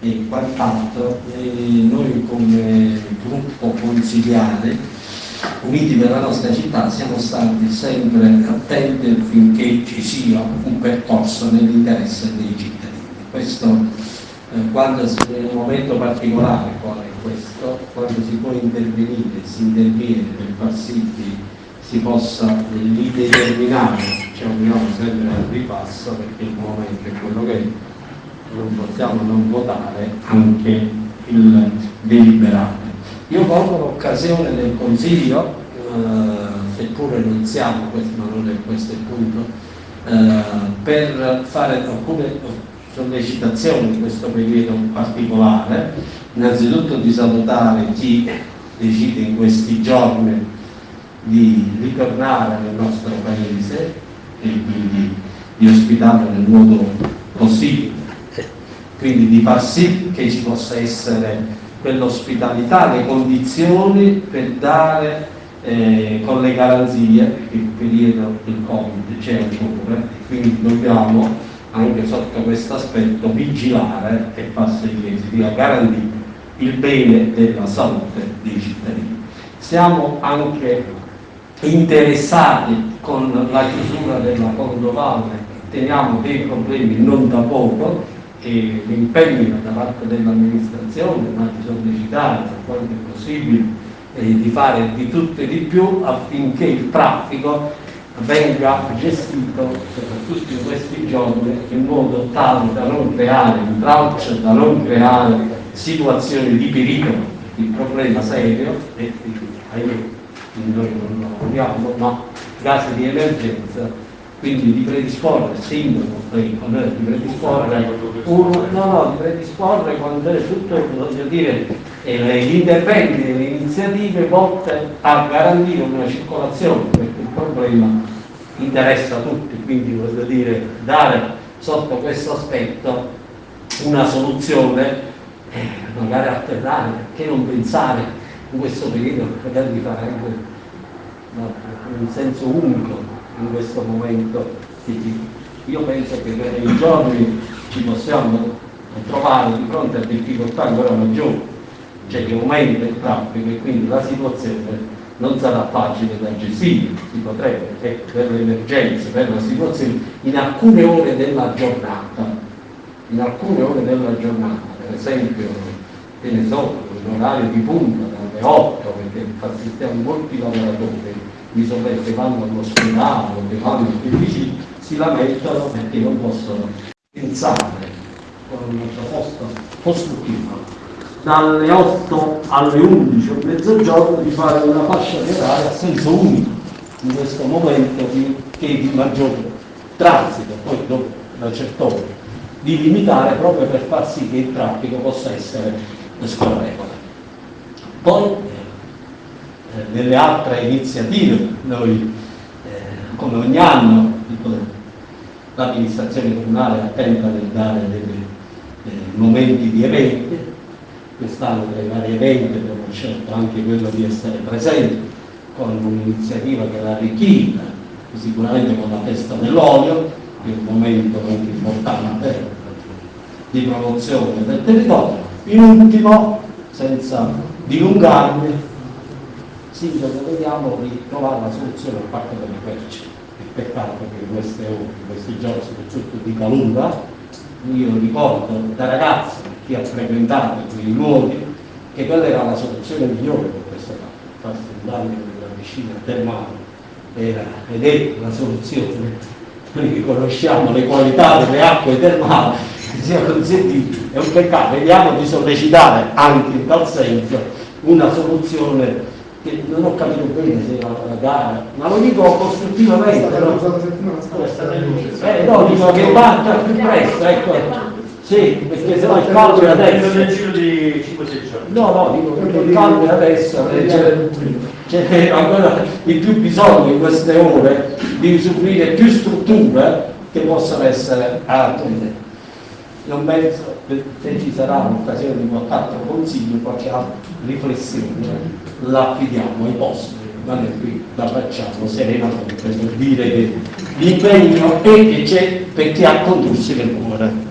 e quant'altro, noi come gruppo consigliare, uniti per la nostra città, siamo stati sempre attenti affinché ci sia un percorso nell'interesse dei cittadini. Questo eh, quando è un momento particolare quale è questo, quando si può intervenire, si interviene per far sì che si possa lì determinare, ci auguriamo sempre al ripasso perché il momento è quello che è, non possiamo non votare anche il deliberato. Io colgo l'occasione del Consiglio, eh, seppure non siamo, questo, ma non è questo il punto, eh, per fare alcune sollecitazioni in questo periodo particolare, innanzitutto di salutare chi decide in questi giorni di ritornare nel nostro paese e quindi di ospitarlo nel modo possibile, quindi di far sì che ci possa essere quell'ospitalità, le condizioni per dare eh, con le garanzie, perché il periodo del Covid c'è ancora, quindi dobbiamo anche sotto questo aspetto vigilare e farsi che sia garantito il bene della salute dei cittadini. Siamo anche interessati con la chiusura della Cordovale, teniamo dei problemi non da poco e l'impegno da parte dell'amministrazione, ma di sollecitare per quanto è possibile e di fare di tutto e di più affinché il traffico venga gestito soprattutto in questi giorni in modo tale da non creare intralcio, da non creare situazioni di pericolo, di problema serio e noi non lo vogliamo, ma casi di emergenza, quindi di predisporre sindaco, di predisporre, un, no, no, di predisporre quando è tutto, voglio dire, eh, gli interventi e le iniziative volte a garantire una circolazione, perché il problema interessa tutti, quindi voglio dire, dare sotto questo aspetto una soluzione eh, magari alternare, perché non pensare in questo periodo magari di fare anche no, un senso unico in questo momento io penso che nei giorni ci possiamo trovare di fronte a difficoltà ancora maggiori. Cioè che aumenta il traffico e quindi la situazione non sarà facile da gestire, si potrebbe, eh, per le emergenze, per la situazione, in alcune ore della giornata, in alcune ore della giornata, per esempio, che ne so, in orario di punta, dalle 8, perché assistiamo molti lavoratori di sopra che vanno all'ospedale, che vanno più vicini, si lamentano perché non possono pensare con una proposta costruttiva dalle 8 alle 11 o mezzogiorno di fare una fascia di orario a senso unico in questo momento di, che di maggior transito, poi dopo una certa ora, di limitare proprio per far sì che il traffico possa essere scorrevole. Poi eh, nelle altre iniziative noi eh, come ogni anno l'amministrazione comunale attenta nel dare dei momenti di eventi quest'anno tra i vari eventi abbiamo scelto anche quello di essere presenti con un'iniziativa che l'ha arricchita, sicuramente con la festa dell'olio, che è un momento molto importante di promozione del territorio. In ultimo, senza dilungarmi, Sindaco, vediamo di trovare la soluzione al parco delle querce. Il peccato che in queste ore, in questi giorni, soprattutto di calura, io ricordo da ragazzi chi ha frequentato quei luoghi, che quella era la soluzione migliore per questo caso, farsi un bagno nella piscina termale era, ed è la soluzione. Noi che conosciamo le qualità delle acque termali, sia consentito, è un peccato, vediamo di sollecitare anche in tal senso una soluzione che non ho capito bene se era una gara, ma lo dico costruttivamente. No? Eh, no, dico che parta più presto, ecco. Sì, perché se no il caldo è adesso. Nel giro di 5-6 giorni. No, no, dico perché il caldo è adesso, c'è ancora di più bisogno in queste ore di usufruire più strutture che possano essere attuate. Non penso che ci sarà un'occasione di qualche altro consiglio, qualche riflessione, la affidiamo ai posti ma noi qui la facciamo serenamente per dire che l'impegno è che c'è per chi ha condursi nel cuore.